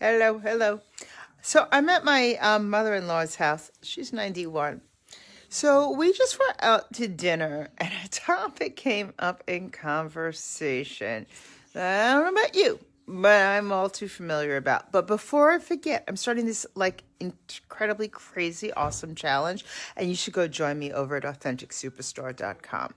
Hello, hello. So I'm at my um, mother-in-law's house. She's 91. So we just went out to dinner and a topic came up in conversation I don't know about you, but I'm all too familiar about. But before I forget, I'm starting this like incredibly crazy awesome challenge and you should go join me over at authenticsuperstar.com.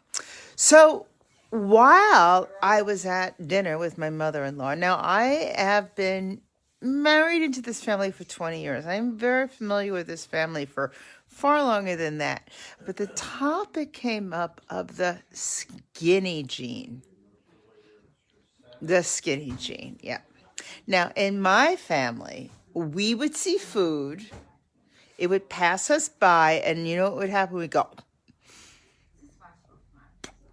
So while I was at dinner with my mother-in-law, now I have been married into this family for 20 years. I'm very familiar with this family for far longer than that. But the topic came up of the skinny gene. The skinny gene, yeah. Now, in my family, we would see food, it would pass us by, and you know what would happen? We'd go,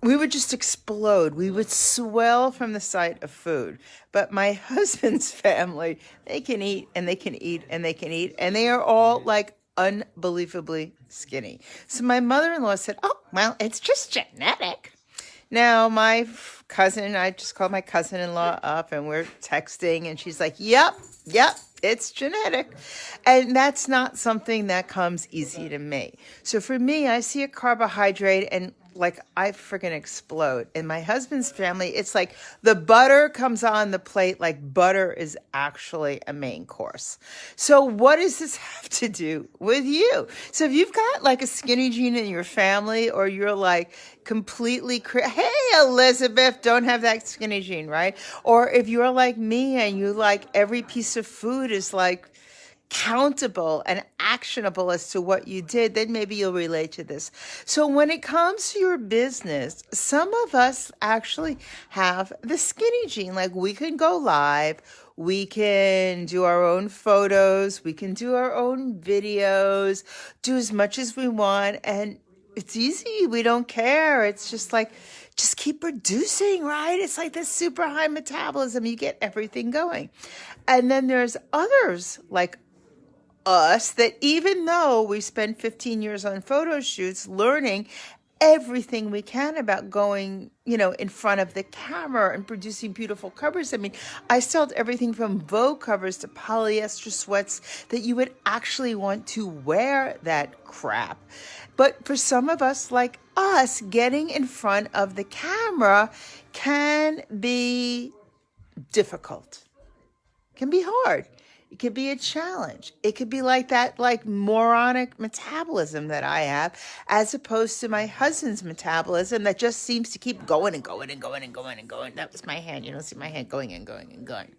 we would just explode. We would swell from the sight of food. But my husband's family, they can eat and they can eat and they can eat, and they are all like unbelievably skinny. So my mother in law said, Oh, well, it's just genetic. Now, my cousin, I just called my cousin in law up and we're texting, and she's like, Yep, yep, it's genetic. And that's not something that comes easy to me. So for me, I see a carbohydrate and like I freaking explode. In my husband's family, it's like the butter comes on the plate like butter is actually a main course. So what does this have to do with you? So if you've got like a skinny jean in your family or you're like completely hey Elizabeth, don't have that skinny jean, right? Or if you're like me and you like every piece of food is like countable and actionable as to what you did, then maybe you'll relate to this. So when it comes to your business, some of us actually have the skinny gene. Like we can go live, we can do our own photos, we can do our own videos, do as much as we want. And it's easy. We don't care. It's just like, just keep producing, right? It's like this super high metabolism. You get everything going. And then there's others like us that even though we spend 15 years on photo shoots learning everything we can about going, you know, in front of the camera and producing beautiful covers. I mean, I sold everything from Vogue covers to polyester sweats that you would actually want to wear that crap. But for some of us like us, getting in front of the camera can be difficult, can be hard. It could be a challenge. It could be like that, like moronic metabolism that I have, as opposed to my husband's metabolism that just seems to keep going and going and going and going and going. That was my hand. You don't see my hand going and going and going.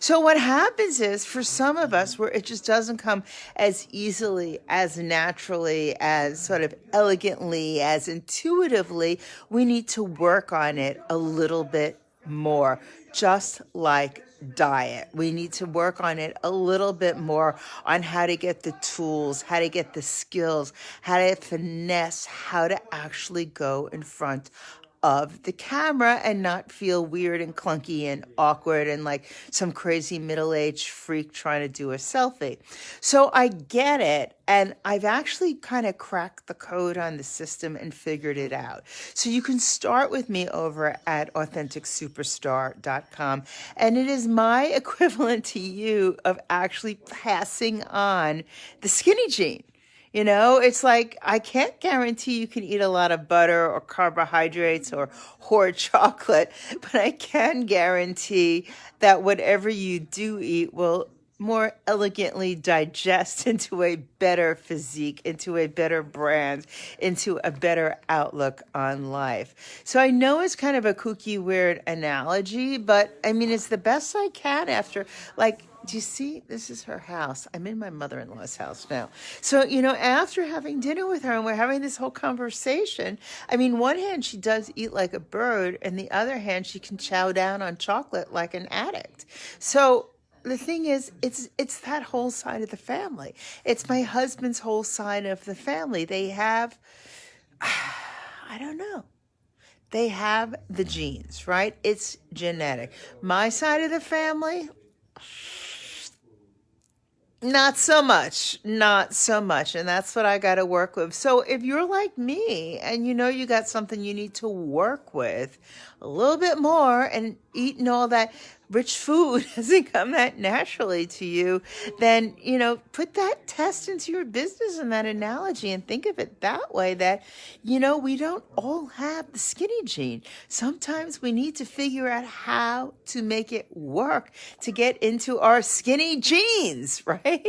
So what happens is for some of us where it just doesn't come as easily, as naturally, as sort of elegantly, as intuitively, we need to work on it a little bit more, just like diet. We need to work on it a little bit more on how to get the tools, how to get the skills, how to finesse, how to actually go in front of the camera and not feel weird and clunky and awkward and like some crazy middle-aged freak trying to do a selfie. So I get it. And I've actually kind of cracked the code on the system and figured it out. So you can start with me over at AuthenticSuperstar.com. And it is my equivalent to you of actually passing on the skinny jean. You know, it's like I can't guarantee you can eat a lot of butter or carbohydrates or or chocolate, but I can guarantee that whatever you do eat will more elegantly digest into a better physique, into a better brand, into a better outlook on life. So I know it's kind of a kooky, weird analogy, but I mean, it's the best I can after like do you see? This is her house. I'm in my mother-in-law's house now. So, you know, after having dinner with her and we're having this whole conversation, I mean, one hand she does eat like a bird, and the other hand she can chow down on chocolate like an addict. So the thing is, it's it's that whole side of the family. It's my husband's whole side of the family. They have, I don't know they have the genes, right? It's genetic. My side of the family, not so much, not so much. And that's what I got to work with. So if you're like me and you know you got something you need to work with a little bit more and eating all that rich food doesn't come that naturally to you, then, you know, put that test into your business and that analogy and think of it that way that, you know, we don't all have the skinny gene. Sometimes we need to figure out how to make it work to get into our skinny jeans, right?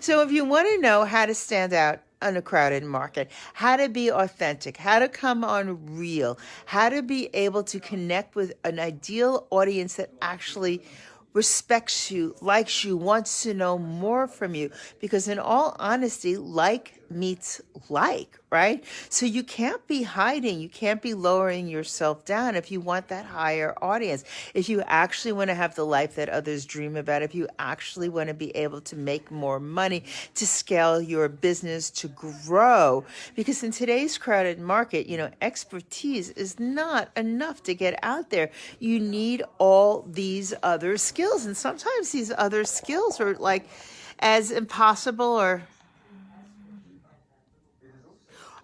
So if you want to know how to stand out in a crowded market, how to be authentic, how to come on real, how to be able to connect with an ideal audience that actually respects you, likes you, wants to know more from you. Because in all honesty, like meets like, right? So you can't be hiding, you can't be lowering yourself down if you want that higher audience. If you actually want to have the life that others dream about, if you actually want to be able to make more money, to scale your business, to grow. Because in today's crowded market, you know, expertise is not enough to get out there. You need all these other skills. And sometimes these other skills are like as impossible or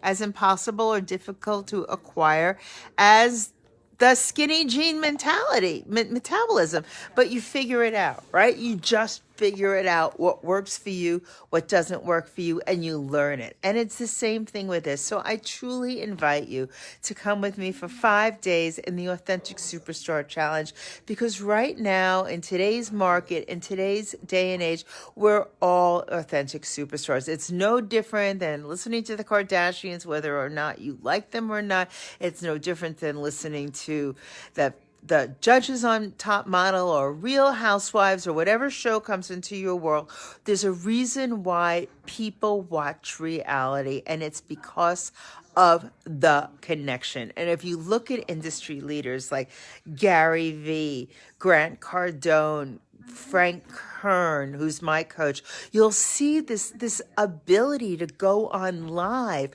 as impossible or difficult to acquire as the skinny gene mentality, metabolism, but you figure it out, right? You just figure it out what works for you, what doesn't work for you, and you learn it. And it's the same thing with this. So I truly invite you to come with me for five days in the Authentic Superstar Challenge because right now, in today's market, in today's day and age, we're all authentic superstars. It's no different than listening to the Kardashians, whether or not you like them or not. It's no different than listening to the the judges on Top Model or Real Housewives or whatever show comes into your world, there's a reason why people watch reality, and it's because of the connection. And if you look at industry leaders like Gary Vee, Grant Cardone, Frank Kern, who's my coach, you'll see this this ability to go on live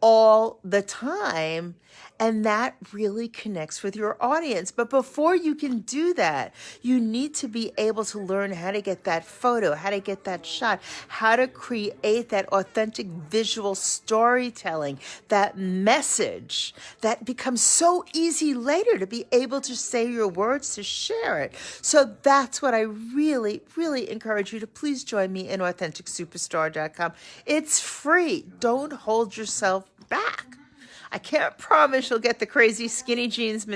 all the time and that really connects with your audience. But before you can do that, you need to be able to learn how to get that photo, how to get that shot, how to create that authentic visual storytelling, that message that becomes so easy later to be able to say your words, to share it. So that's what I really, really encourage you to please join me in AuthenticSuperstar.com. It's free. Don't hold yourself back. I can't promise you'll get the crazy skinny jeans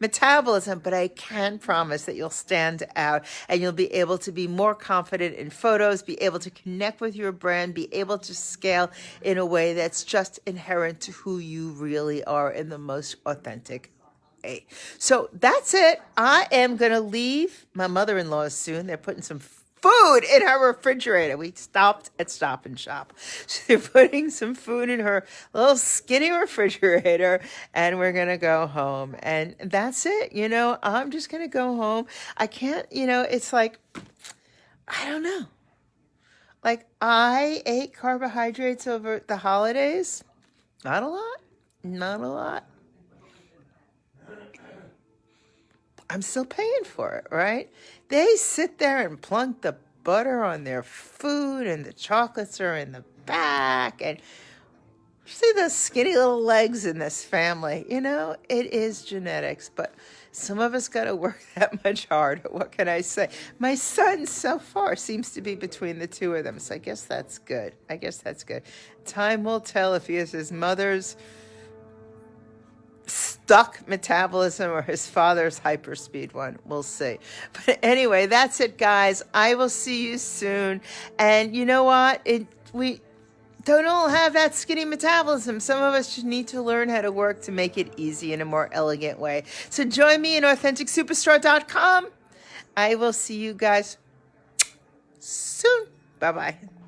metabolism, but I can promise that you'll stand out and you'll be able to be more confident in photos, be able to connect with your brand, be able to scale in a way that's just inherent to who you really are in the most authentic way. So that's it. I am going to leave my mother-in-law soon. They're putting some food in her refrigerator. We stopped at Stop and Shop. So they're putting some food in her little skinny refrigerator, and we're going to go home. And that's it. You know, I'm just going to go home. I can't, you know, it's like, I don't know. Like, I ate carbohydrates over the holidays. Not a lot. Not a lot. I'm still paying for it, right? They sit there and plunk the butter on their food and the chocolates are in the back and see those skinny little legs in this family. You know, it is genetics, but some of us got to work that much harder. What can I say? My son so far seems to be between the two of them. So I guess that's good. I guess that's good. Time will tell if he is his mother's stuck metabolism or his father's hyperspeed one. We'll see. But anyway, that's it, guys. I will see you soon. And you know what? It we don't all have that skinny metabolism. Some of us just need to learn how to work to make it easy in a more elegant way. So join me in AuthenticSuperstar.com. I will see you guys soon. Bye-bye.